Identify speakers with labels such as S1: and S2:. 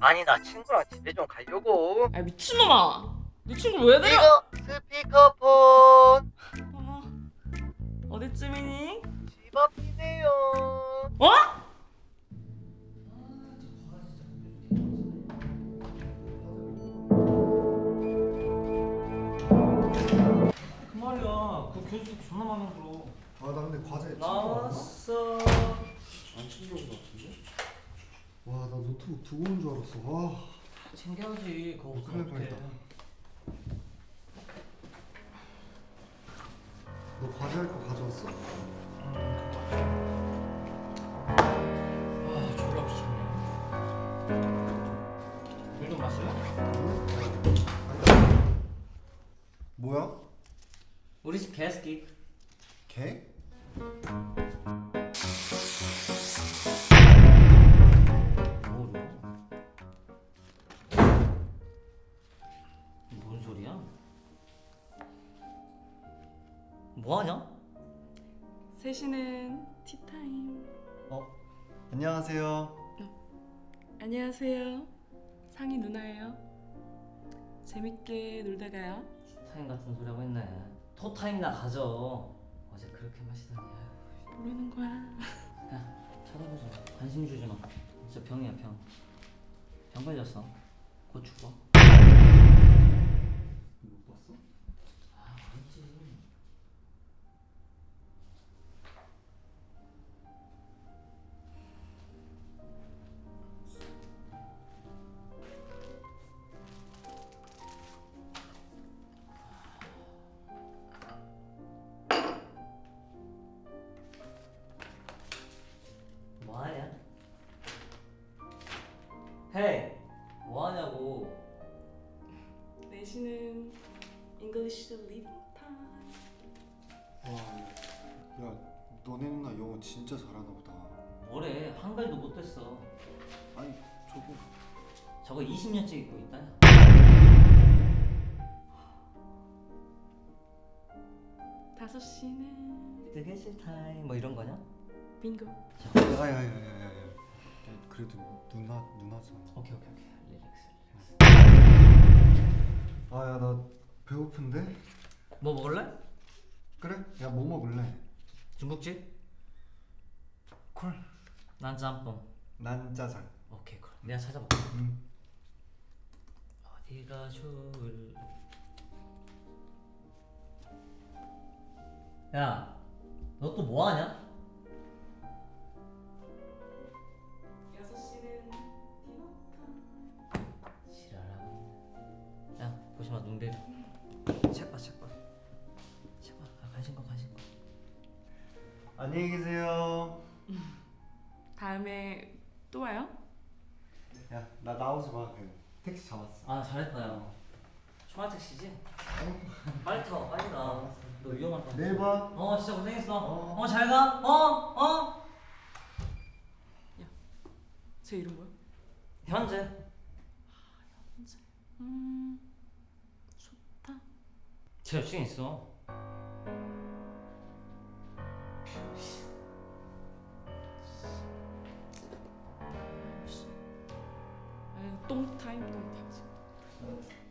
S1: 아니 나 친구랑 집에 좀 가려고
S2: 아 미친놈아! 네 친구 왜?
S1: 이거 스피커폰
S2: 어, 어디쯤이니?
S1: 집 앞이네요
S2: 어?
S3: 그 말이야. 그 존나.
S4: 아나 근데 과제
S3: 나왔어.
S4: 안 챙겨온 것 같은데? 와 나 노트북 두고 온 줄 알았어 와
S3: 챙겨야지. 그거
S4: 큰일
S3: 없으면 어떡해.
S4: 뻔했다. 너 과제할 거 가져왔어?
S3: 아, 졸라 귀찮네. 물좀 마실래?
S4: 아니 뭐야?
S3: 우리 집 개스키.
S4: 개?
S3: 뭐 하냐?
S2: 셋이는 티타임.
S4: 어 안녕하세요
S2: 안녕하세요. 상희 누나예요. 재밌게 놀다 가요.
S3: 타임 같은 소리 하고 있네. 토타임이나 가져. 어제 그렇게 마시더니. 아유.
S2: 모르는 거야.
S3: 야, 쳐다보지 마. 관심 주지 마. 진짜 병이야, 병. 병 걸렸어. 곧 죽어. 헤이! 뭐하냐고
S2: 내신은 English Reading Time.
S4: 와 야 너네 누나 영어 진짜 잘하나 보다
S3: 뭐래 한글도 못했어
S4: 아니 저거
S3: 저거 20년째 입고 있다
S2: 다섯 시는
S3: 되게 싫다임 뭐 이런 거냐?
S2: 빙고.
S4: 야야야야야야 그래도 누나 누나잖아
S3: 오케이 오케이 오케이 릴렉스 릴렉스
S4: 아야 나 배고픈데?
S3: 뭐 먹을래?
S4: 그래? 야 뭐 먹을래?
S3: 중국집?
S4: 콜
S3: 난 짬뽕
S4: 난 짜장
S3: 오케이 콜 내가 찾아볼게
S4: 응
S3: 어디가 좋을 야, 너 또 뭐 하냐?
S4: 안녕히 계세요
S2: 다음에 또 와요?
S4: 야 나 나오지 마 그냥 택시 잡았어
S3: 아, 잘했다, 야. 초아택 씨지? 빨리 타, 빨리 가. 너 위험할 것 같아.
S4: 내일 봐
S3: 어, 진짜 고생했어.
S4: 어.
S3: 어, 잘 가. 어, 어.
S2: 제 이름 뭐야?
S3: 현재.
S2: 음 좋다.
S3: 제 여친 있어.
S2: 똥타임 똥타임.